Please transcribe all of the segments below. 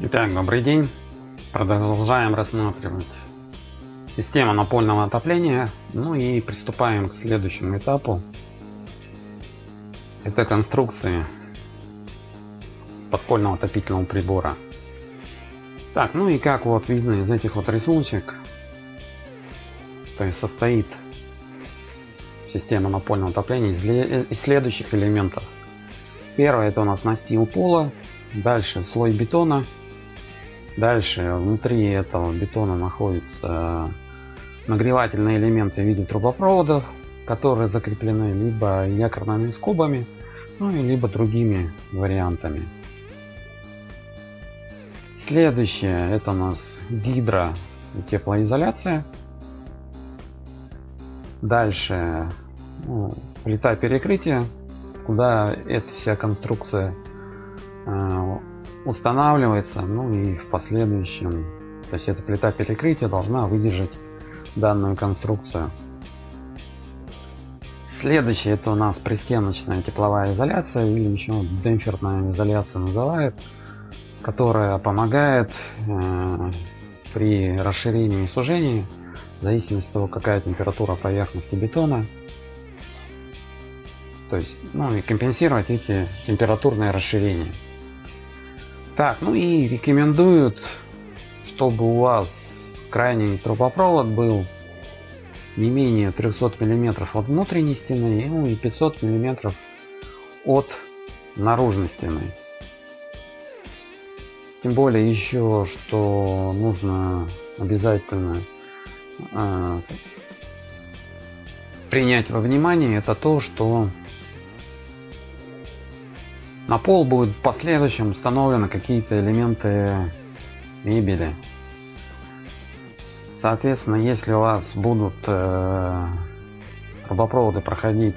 Итак, добрый день. Продолжаем рассматривать систему напольного отопления. Ну и приступаем к следующему этапу. Это конструкции подпольного отопительного прибора. Так, ну и как вот видно из этих вот рисуночек, то есть состоит система напольного отопления из следующих элементов. Первое это у нас настил пола, дальше слой бетона, Дальше внутри этого бетона находятся нагревательные элементы в виде трубопроводов, которые закреплены либо якорными скобами, ну и либо другими вариантами. Следующее это у нас гидро и теплоизоляция. Дальше ну, плита перекрытия, куда эта вся конструкция э, устанавливается, ну и в последующем, то есть эта плита перекрытия должна выдержать данную конструкцию. Следующее это у нас пристеночная тепловая изоляция или еще демпферная изоляция называют, которая помогает э, при расширении и сужении в зависимости от того какая температура поверхности бетона то есть ну и компенсировать эти температурные расширения так, ну и рекомендуют, чтобы у вас крайний трубопровод был не менее 300 миллиметров от внутренней стены, ну и 500 миллиметров от наружной стены. Тем более еще, что нужно обязательно э, принять во внимание, это то, что на пол будет в последующем установлены какие-то элементы мебели. Соответственно, если у вас будут э, трубопроводы проходить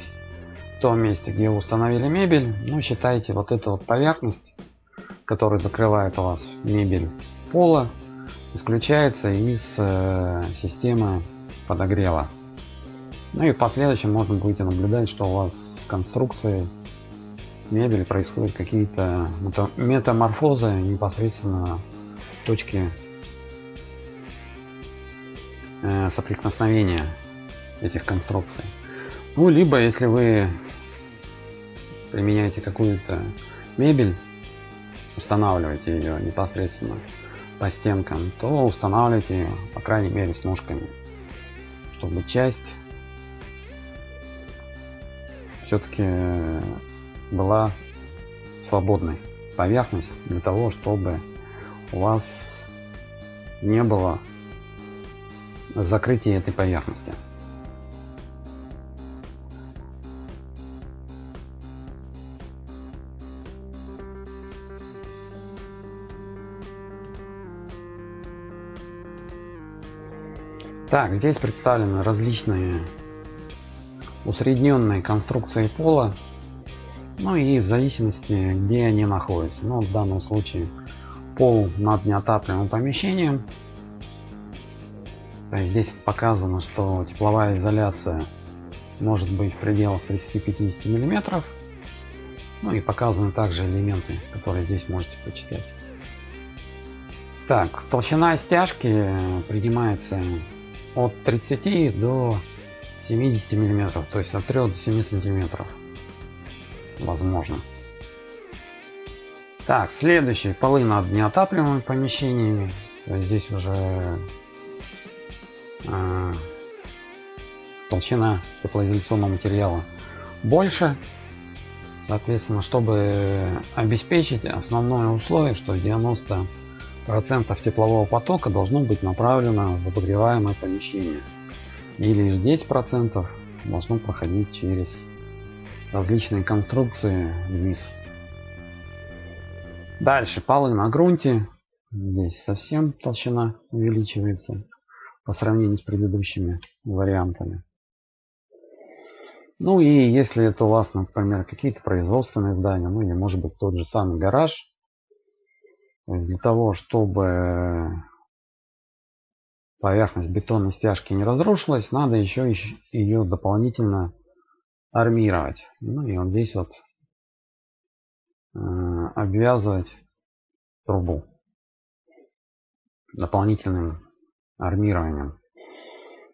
в том месте, где вы установили мебель, ну считайте вот эту вот поверхность, которая закрывает у вас мебель пола, исключается из э, системы подогрева. Ну и в последующем можно будете наблюдать, что у вас с конструкцией мебели происходят какие-то метаморфозы непосредственно в точке э, соприкосновения этих конструкций. Ну, либо если вы применяете какую-то мебель, устанавливаете ее непосредственно по стенкам, то устанавливайте ее, по крайней мере, с ножками, чтобы часть все-таки была свободной поверхность для того, чтобы у вас не было закрытия этой поверхности. Так, здесь представлены различные усредненные конструкции пола ну и в зависимости, где они находятся. Ну, в данном случае пол над неотапливаемым помещением. То есть здесь показано, что тепловая изоляция может быть в пределах 30-50 миллиметров. Ну и показаны также элементы, которые здесь можете почитать. Так, толщина стяжки принимается от 30 до 70 миллиметров, то есть от 3 до 7 сантиметров возможно. Так, следующий полы над неотапливаемыми помещениями. Здесь уже э, толщина теплоизоляционного материала больше. Соответственно, чтобы обеспечить основное условие, что 90 процентов теплового потока должно быть направлено в обогреваемое помещение и лишь 10 процентов должно проходить через различные конструкции вниз. Дальше полы на грунте. Здесь совсем толщина увеличивается по сравнению с предыдущими вариантами. Ну и если это у вас, например, какие-то производственные здания, ну или может быть тот же самый гараж, для того, чтобы поверхность бетонной стяжки не разрушилась, надо еще ее дополнительно армировать. Ну и вот здесь вот э, обвязывать трубу. дополнительным армированием.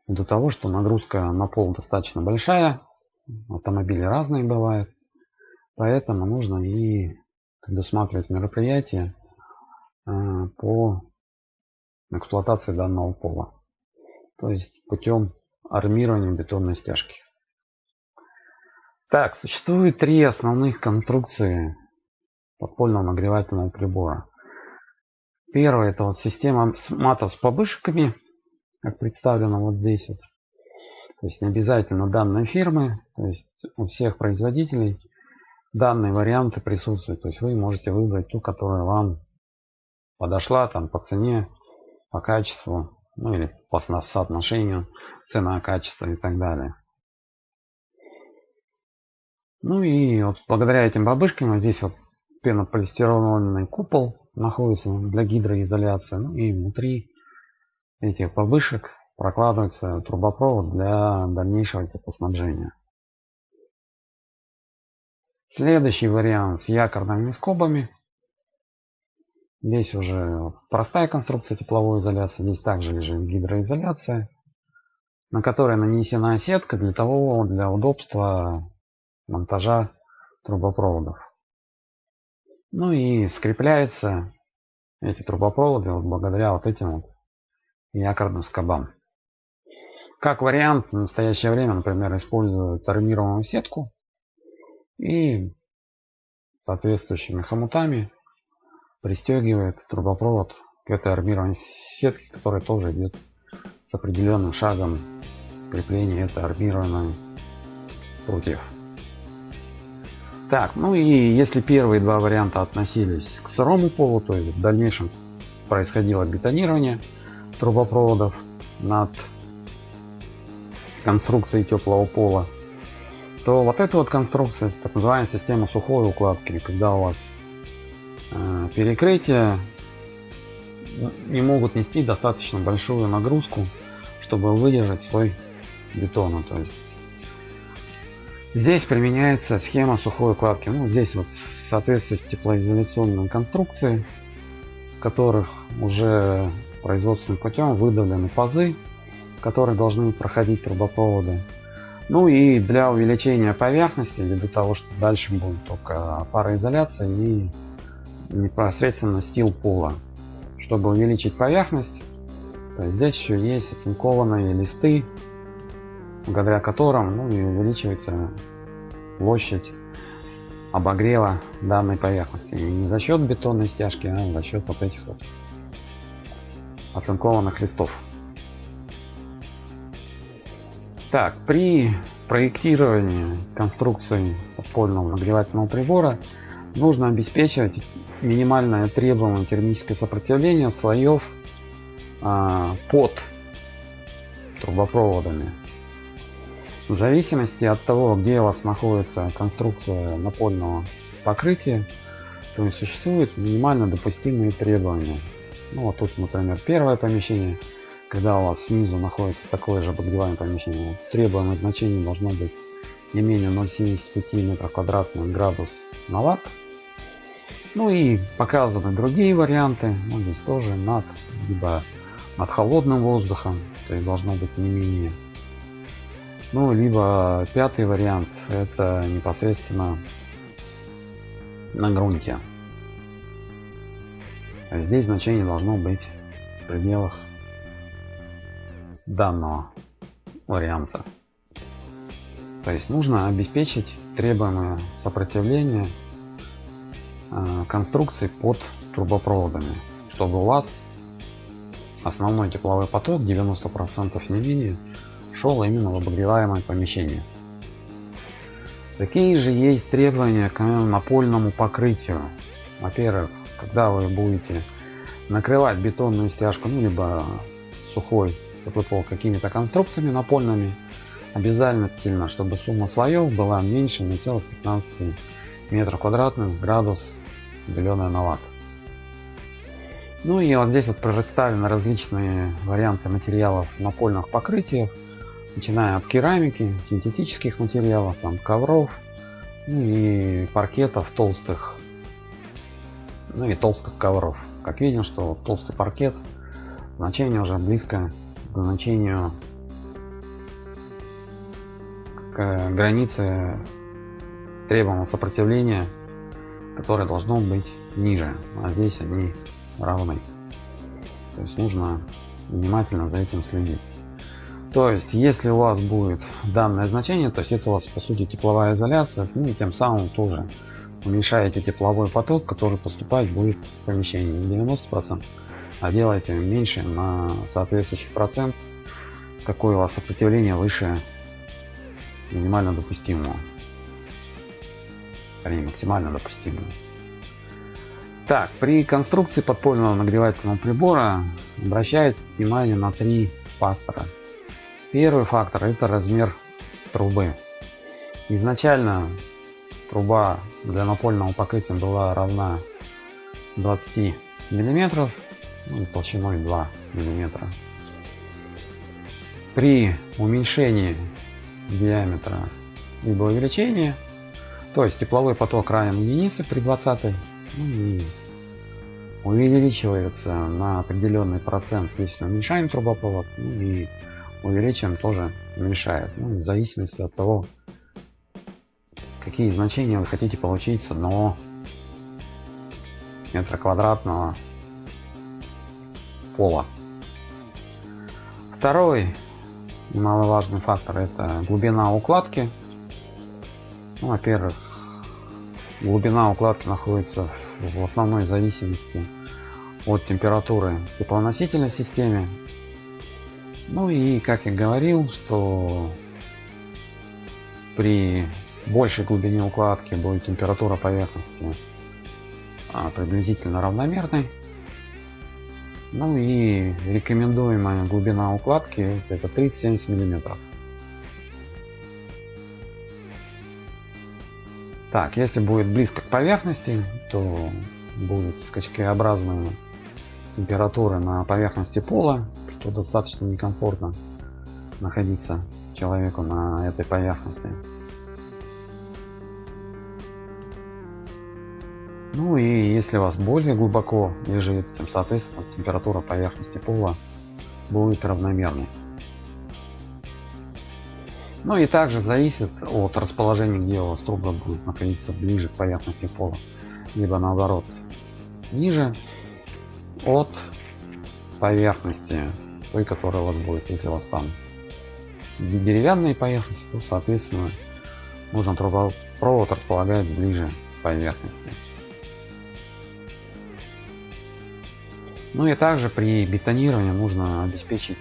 До того, что нагрузка на пол достаточно большая, автомобили разные бывают, поэтому нужно и предусматривать мероприятия э, по эксплуатации данного пола. То есть путем армирования бетонной стяжки. Так, существует три основных конструкции подпольного нагревательного прибора. Первая это вот система матов с побышками, как представлено вот здесь вот. То есть не обязательно данной фирмы, то есть у всех производителей данные варианты присутствуют. То есть вы можете выбрать ту, которая вам подошла там по цене, по качеству, ну или по соотношению цена-качество и так далее. Ну и вот благодаря этим бабышкам здесь вот пенополистироловый купол находится для гидроизоляции. Ну и внутри этих бабышек прокладывается трубопровод для дальнейшего теплоснабжения. Следующий вариант с якорными скобами. Здесь уже простая конструкция тепловой изоляции. Здесь также лежит гидроизоляция, на которой нанесена сетка для того, для удобства монтажа трубопроводов. Ну и скрепляется эти трубопроводы вот благодаря вот этим вот якорным скобам. Как вариант, в настоящее время, например, используют армированную сетку и соответствующими хомутами пристегивает трубопровод к этой армированной сетке, которая тоже идет с определенным шагом крепления этой армированной прутьев. Так, ну и если первые два варианта относились к сырому полу, то есть в дальнейшем происходило бетонирование трубопроводов над конструкцией теплого пола, то вот эта вот конструкция, так называемая система сухой укладки, когда у вас э, перекрытия не могут нести достаточно большую нагрузку, чтобы выдержать свой бетон. То есть Здесь применяется схема сухой укладки. Ну, здесь вот соответствуют теплоизоляционные конструкции, в которых уже производственным путем выдавлены пазы, которые должны проходить трубопроводы. Ну и для увеличения поверхности, для того, что дальше будет только пароизоляция и непосредственно стил пола. Чтобы увеличить поверхность, здесь еще есть оцинкованные листы благодаря которым ну, увеличивается площадь обогрева данной поверхности. И не за счет бетонной стяжки, а за счет вот этих вот оцинкованных листов. Так, при проектировании конструкции подпольного нагревательного прибора нужно обеспечивать минимальное требуемое термическое сопротивление слоев а, под трубопроводами в зависимости от того, где у вас находится конструкция напольного покрытия, то есть существуют минимально допустимые требования. Ну вот тут, например, первое помещение, когда у вас снизу находится такое же обогреваемое помещение, требуемое значение должно быть не менее 0,75 метров квадратных градус на ватт. Ну и показаны другие варианты, ну здесь тоже над, либо над холодным воздухом, то есть должно быть не менее ну, либо пятый вариант, это непосредственно на грунте. Здесь значение должно быть в пределах данного варианта. То есть нужно обеспечить требуемое сопротивление э, конструкции под трубопроводами, чтобы у вас основной тепловой поток 90% не менее шел именно в обогреваемое помещение. Такие же есть требования к напольному покрытию. Во-первых, когда вы будете накрывать бетонную стяжку, ну либо сухой пол какими-то конструкциями напольными, обязательно, чтобы сумма слоев была меньше 0,15 метров квадратных градус деленное на ватт. Ну и вот здесь вот представлены различные варианты материалов напольных покрытиях начиная от керамики, синтетических материалов, там, ковров, ну и паркетов толстых, ну и толстых ковров. Как видим, что толстый паркет значение уже близко к значению к границе требуемого сопротивления которое должно быть ниже. А здесь они равны. То есть нужно внимательно за этим следить то есть если у вас будет данное значение то есть это у вас по сути тепловая изоляция ну и тем самым тоже уменьшаете тепловой поток который поступать будет в помещении 90 процентов а делаете меньше на соответствующий процент какое у вас сопротивление выше минимально допустимого или максимально допустимого. Так при конструкции подпольного нагревательного прибора обращает внимание на три фактора первый фактор это размер трубы. Изначально труба для напольного покрытия была равна 20 миллиметров ну, толщиной 2 миллиметра. При уменьшении диаметра либо увеличении то есть тепловой поток равен единице при 20 ну, и увеличивается на определенный процент если уменьшаем трубопровод ну, и увеличиваем тоже уменьшает ну, в зависимости от того какие значения вы хотите получить с одного метра квадратного пола. Второй немаловажный фактор это глубина укладки. Ну, Во-первых, глубина укладки находится в основной зависимости от температуры теплоносителя в системе. Ну и как я говорил, что при большей глубине укладки будет температура поверхности а, приблизительно равномерной. Ну и рекомендуемая глубина укладки это 30-70 миллиметров. Так, если будет близко к поверхности, то будут скачкообразные температуры на поверхности пола, что достаточно некомфортно находиться человеку на этой поверхности. Ну и если у вас более глубоко лежит, тем соответственно температура поверхности пола будет равномерной. Ну и также зависит от расположения, где у вас труба будет находиться ближе к поверхности пола, либо наоборот ниже от поверхности той, которая у вас будет. Если у вас там деревянные поверхности, то соответственно нужно трубопровод располагать ближе к поверхности. Ну и также при бетонировании нужно обеспечить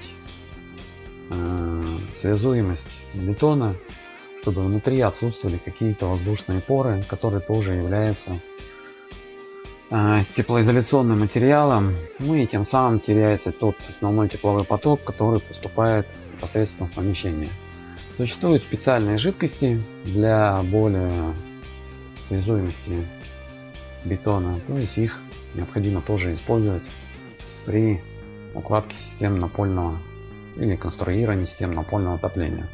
э, связуемость бетона, чтобы внутри отсутствовали какие-то воздушные поры, которые тоже являются теплоизоляционным материалом, ну и тем самым теряется тот основной тепловой поток, который поступает непосредственно в помещение. Существуют специальные жидкости для более связуемости бетона, то есть их необходимо тоже использовать при укладке систем напольного или конструировании систем напольного отопления.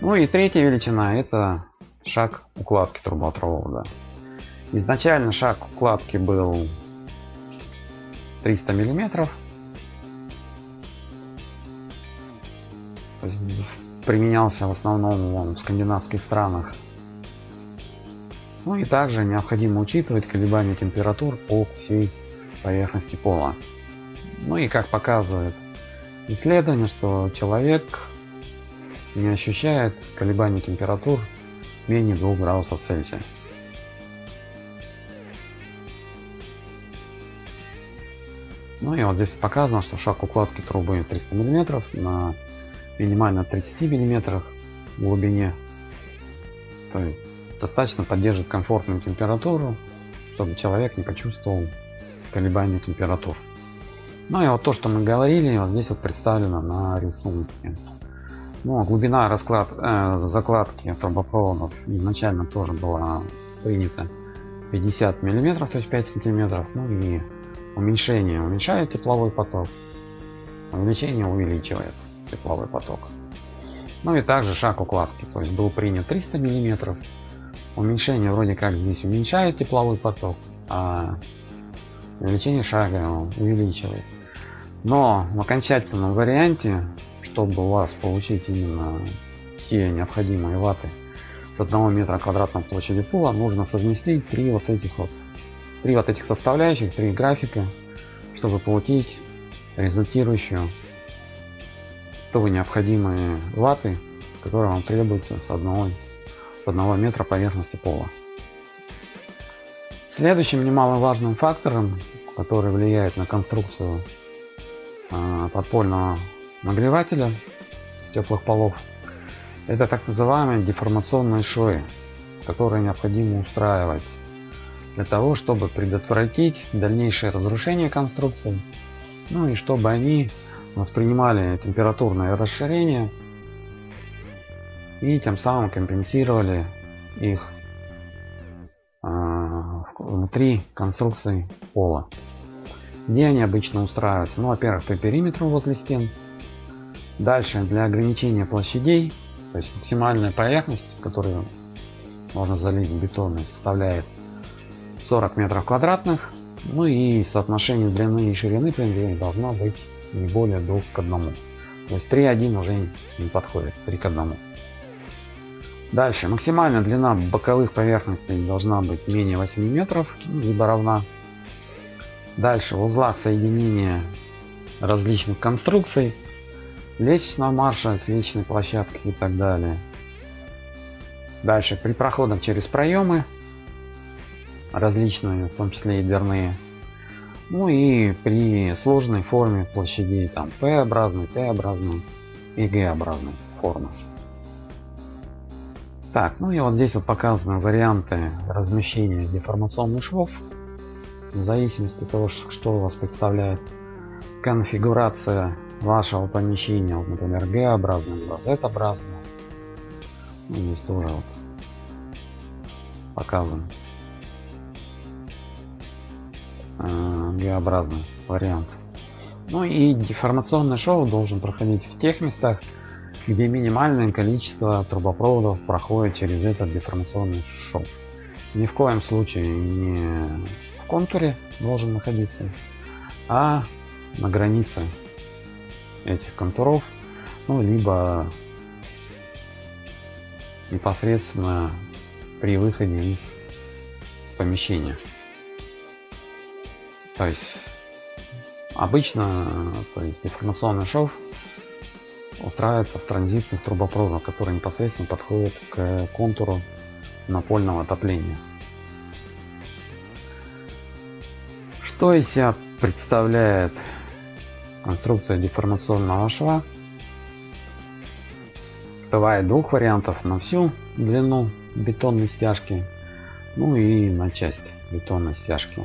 Ну и третья величина это шаг укладки трубопровода. Изначально шаг укладки был 300 миллиметров. Применялся в основном в скандинавских странах. Ну и также необходимо учитывать колебания температур по всей поверхности пола. Ну и как показывает исследование, что человек не ощущает колебаний температур менее 2 градусов Цельсия. Ну и вот здесь показано, что шаг укладки трубы 300 мм на минимально 30 мм глубине. То есть достаточно поддерживает комфортную температуру, чтобы человек не почувствовал колебания температур. Ну и вот то, что мы говорили, вот здесь вот представлено на рисунке. Ну, а глубина расклад, э, закладки трубопроводов изначально тоже была принята 50 миллиметров, то есть 5 сантиметров. Ну и уменьшение уменьшает тепловой поток, увеличение увеличивает тепловой поток. Ну и также шаг укладки, то есть был принят 300 миллиметров. Уменьшение вроде как здесь уменьшает тепловой поток, а увеличение шага увеличивает. Но в окончательном варианте, чтобы у вас получить именно все необходимые ваты с одного метра квадратного площади пола, нужно совместить три вот этих вот три вот этих составляющих, три графика, чтобы получить результирующую то необходимые ваты, которые вам требуются с одного, с одного метра поверхности пола. Следующим немаловажным фактором, который влияет на конструкцию э, подпольного нагревателя теплых полов, это так называемые деформационные швы, которые необходимо устраивать для того, чтобы предотвратить дальнейшее разрушение конструкции, ну и чтобы они воспринимали температурное расширение и тем самым компенсировали их э, внутри конструкции пола. Где они обычно устраиваются? Ну, во-первых, по периметру возле стен. Дальше для ограничения площадей, то есть максимальная поверхность, которую можно залить бетонной, составляет 40 метров квадратных. Ну и соотношение длины и ширины при должно быть не более 2 к 1. То есть 3.1 уже не подходит, 3 к 1. Дальше, максимальная длина боковых поверхностей должна быть менее 8 метров, ну, либо равна. Дальше, в узлах соединения различных конструкций, лестничного марша, с лестничной площадки и так далее. Дальше, при проходах через проемы, различные, в том числе и дверные. Ну и при сложной форме площадей, там P-образной, T-образной и G-образной формы. Так, ну и вот здесь вот показаны варианты размещения деформационных швов. В зависимости от того, что у вас представляет конфигурация вашего помещения, вот, например, G-образная, либо Z-образная. Ну, здесь тоже вот показан э, Г-образный вариант. Ну и деформационный шоу должен проходить в тех местах, где минимальное количество трубопроводов проходит через этот деформационный шов. Ни в коем случае не в контуре должен находиться, а на границе этих контуров, ну либо непосредственно при выходе из помещения. То есть обычно то есть информационный шов устраивается в транзитных трубопроводах, которые непосредственно подходят к контуру напольного отопления. Что из себя представляет конструкция деформационного шва? Бывает двух вариантов на всю длину бетонной стяжки, ну и на часть бетонной стяжки.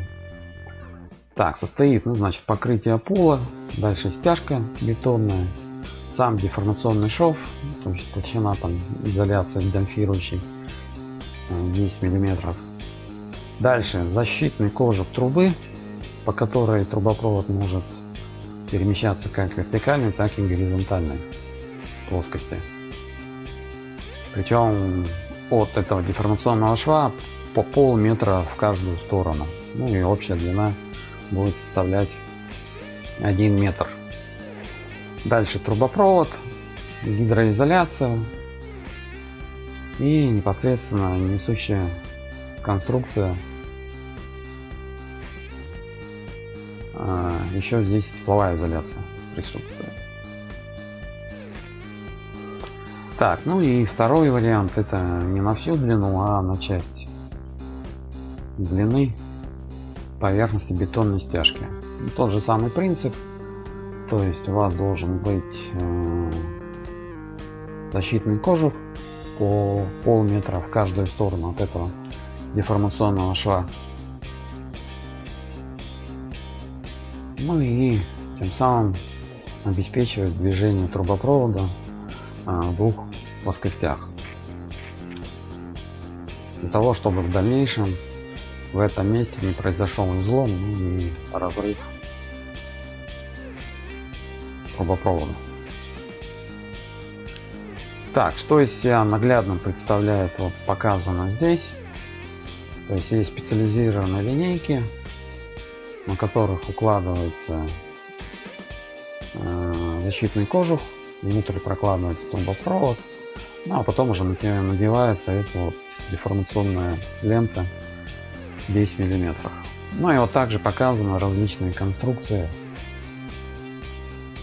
Так, состоит, ну, значит, покрытие пола, дальше стяжка бетонная, сам деформационный шов, то есть толщина там изоляция демпфирующей 10 миллиметров. Дальше защитный кожух трубы, по которой трубопровод может перемещаться как вертикальной, так и горизонтальной плоскости. Причем от этого деформационного шва по полметра в каждую сторону. Ну и общая длина будет составлять 1 метр. Дальше трубопровод, гидроизоляция и непосредственно несущая конструкция. А, еще здесь тепловая изоляция присутствует. Так, ну и второй вариант это не на всю длину, а на часть длины поверхности бетонной стяжки. Тот же самый принцип, то есть у вас должен быть э, защитный кожух по полметра в каждую сторону от этого деформационного шва. Ну и тем самым обеспечивает движение трубопровода э, в двух плоскостях. Для того, чтобы в дальнейшем в этом месте не произошел излом ну и разрыв трубопровода. Так, что из себя наглядно представляет вот показано здесь. То есть есть специализированные линейки, на которых укладывается э, защитный кожух, внутрь прокладывается трубопровод, ну, а потом уже надевается эта вот деформационная лента 10 миллиметров. Ну и вот также показаны различные конструкции,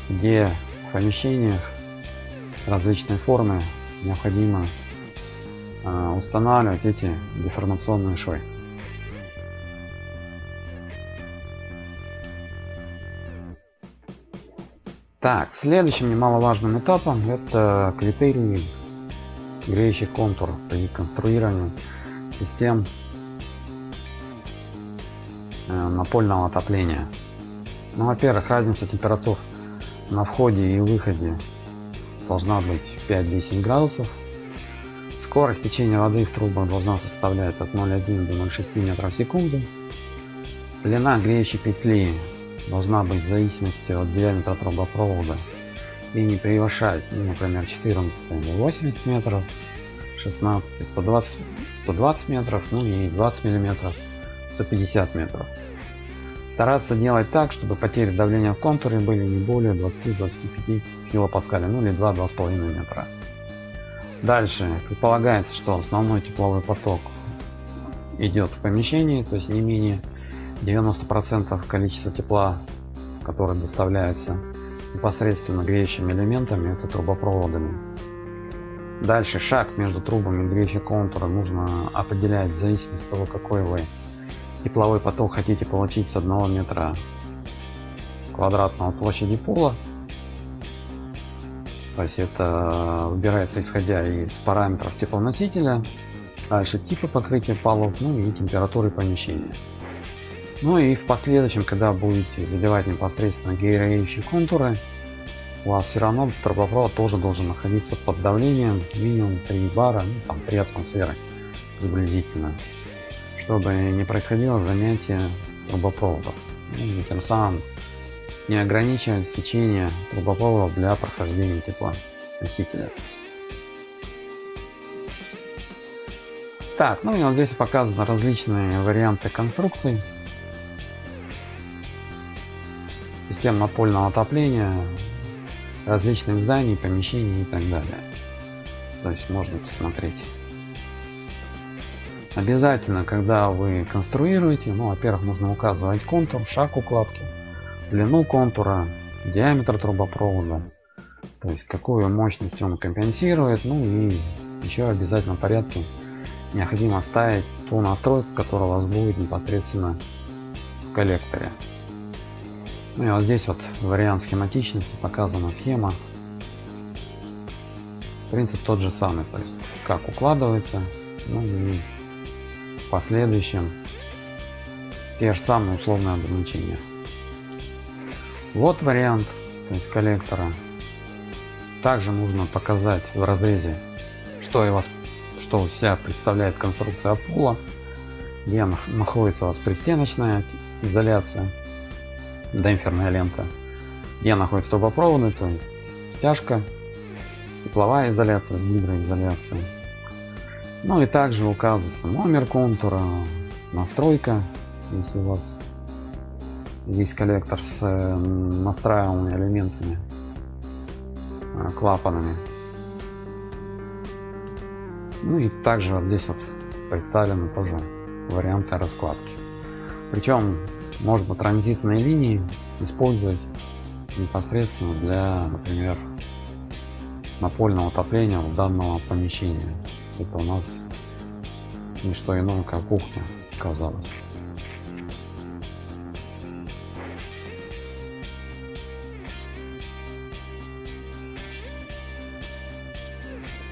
где в помещениях различной формы необходимо э, устанавливать эти деформационные швы. Так, следующим немаловажным этапом это критерии греющих контур при конструировании систем напольного отопления. Ну, во-первых, разница температур на входе и выходе должна быть 5-10 градусов. Скорость течения воды в трубах должна составлять от 0,1 до 0,6 метров в секунду. Длина греющей петли должна быть в зависимости от диаметра трубопровода и не превышать, ну, например, 14 или 80 метров, 16 120 120 метров, ну и 20 миллиметров 150 метров. Стараться делать так, чтобы потери давления в контуре были не более 20-25 килопаскаля, ну или 2-2,5 метра. Дальше предполагается, что основной тепловой поток идет в помещении, то есть не менее 90% количества тепла, которое доставляется непосредственно греющими элементами, это трубопроводами. Дальше шаг между трубами греющего контура нужно определять в зависимости от того, какой вы тепловой поток хотите получить с одного метра квадратного площади пола. То есть это выбирается исходя из параметров теплоносителя, дальше типа покрытия полов, ну и температуры помещения. Ну и в последующем, когда будете заливать непосредственно героющие контуры, у вас все равно трубопровод тоже должен находиться под давлением минимум 3 бара, ну, там 3 атмосферы приблизительно, чтобы не происходило занятие трубопроводов. И тем самым не ограничивать сечение трубопроводов для прохождения тепла носителя. Так, ну и вот здесь показаны различные варианты конструкций систем напольного отопления, различных зданий, помещений и так далее. То есть можно посмотреть. Обязательно, когда вы конструируете, ну, во-первых, нужно указывать контур, шаг укладки, длину контура, диаметр трубопровода, то есть какую мощность он компенсирует, ну и еще обязательно в порядке необходимо ставить ту настройку, которая у вас будет непосредственно в коллекторе. Ну и вот здесь вот вариант схематичности показана схема. Принцип тот же самый, то есть как укладывается, ну и последующем те же самые условные ограничения. Вот вариант, то есть коллектора. Также нужно показать в разрезе, что и вас, что вся представляет конструкция пола, где находится у вас пристеночная изоляция демпферная лента, где находится трубопроводы, то есть стяжка, тепловая изоляция с гидроизоляцией. Ну и также указывается номер контура, настройка, если у вас есть коллектор с настраиваемыми элементами, э, клапанами. Ну и также вот здесь вот представлены тоже варианты раскладки. Причем можно транзитные линии использовать непосредственно для, например, напольного отопления данного помещения. Это у нас не что иное, как кухня оказалось.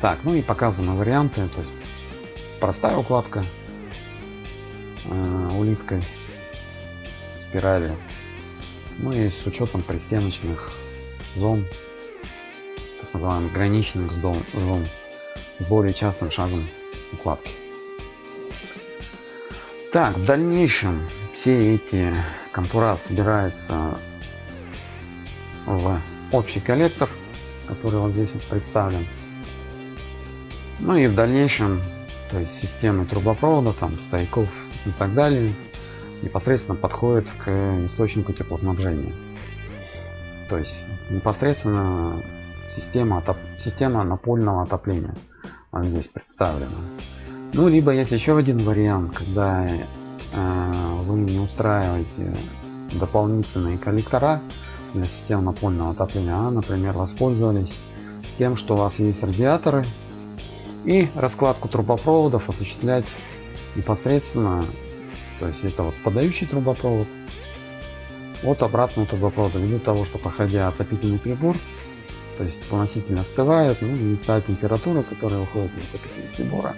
Так, ну и показаны варианты, то есть простая укладка э, улиткой спирали. Ну и с учетом пристеночных зон, так называемых граничных зон более частым шагом укладки. Так, в дальнейшем все эти контура собираются в общий коллектор, который вот здесь представлен. Ну и в дальнейшем, то есть системы трубопровода, там стояков и так далее, непосредственно подходит к источнику теплоснабжения. то есть непосредственно система отоп... система напольного отопления она здесь представлена. Ну либо есть еще один вариант когда э, вы не устраиваете дополнительные коллектора для систем напольного отопления а например воспользовались тем что у вас есть радиаторы и раскладку трубопроводов осуществлять непосредственно то есть это вот подающий трубопровод от обратного трубопровода. Ввиду того что проходя отопительный прибор то есть поноситель остывает ну и та температура которая уходит из отопительного прибора.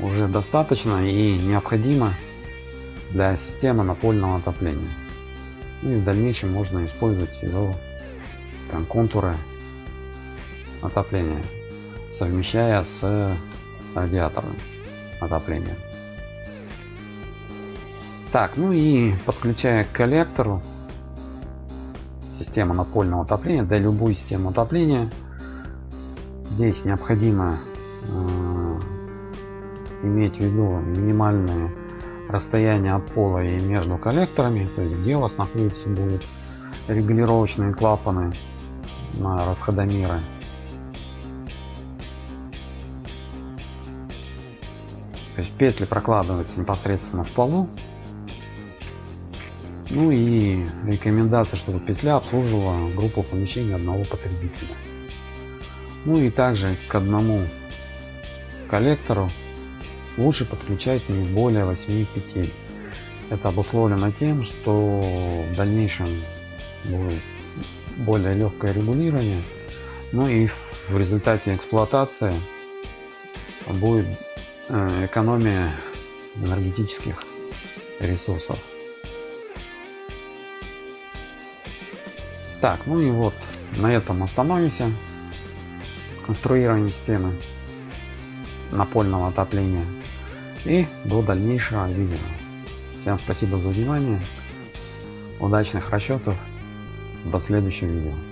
Уже достаточно и необходимо для системы напольного отопления. Ну и в дальнейшем можно использовать его там, контуры отопления совмещая с радиатором отопления. Так ну и подключая к коллектору система напольного отопления для любой системы отопления. Здесь необходимо э, иметь в виду минимальные расстояние от пола и между коллекторами то есть где у вас находится будут регулировочные клапаны на расходомеры. То есть петли прокладываются непосредственно в полу ну и рекомендация, чтобы петля обслуживала группу помещений одного потребителя. Ну и также к одному коллектору лучше подключать не более 8 петель. Это обусловлено тем, что в дальнейшем будет более легкое регулирование. Ну и в результате эксплуатации будет э, экономия энергетических ресурсов. Так, ну и вот на этом остановимся. Конструирование системы напольного отопления. И до дальнейшего видео. Всем спасибо за внимание. Удачных расчетов. До следующего видео.